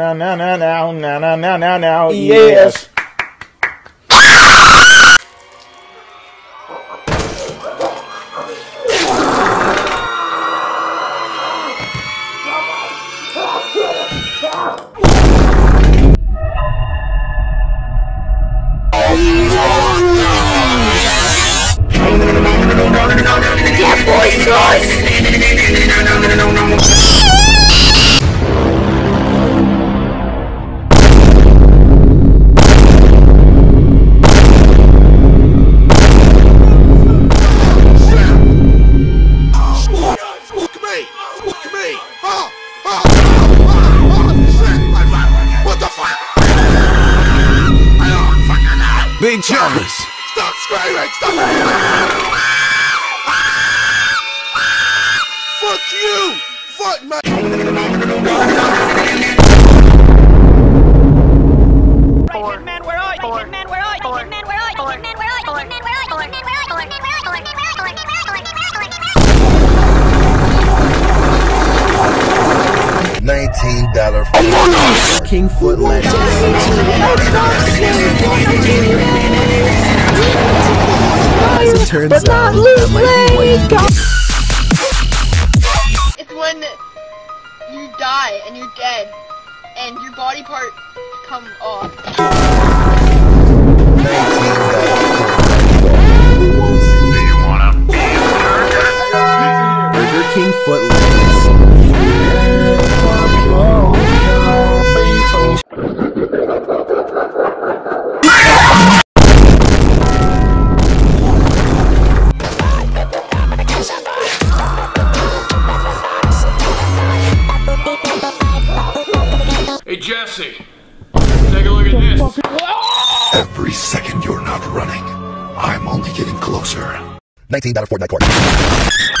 Now, now, now, now now, now, now now yes. yes. jealous! Stop screaming! Stop screaming! Fuck you! Fuck my- $19 Among King Foot Legends. It's when you die and you're dead, and your body part come off. Nineteen dollar. Burger King Foot Hey Jesse, take a look at this. Every second you're not running, I'm only getting closer. Nineteen dollar Fortnite court.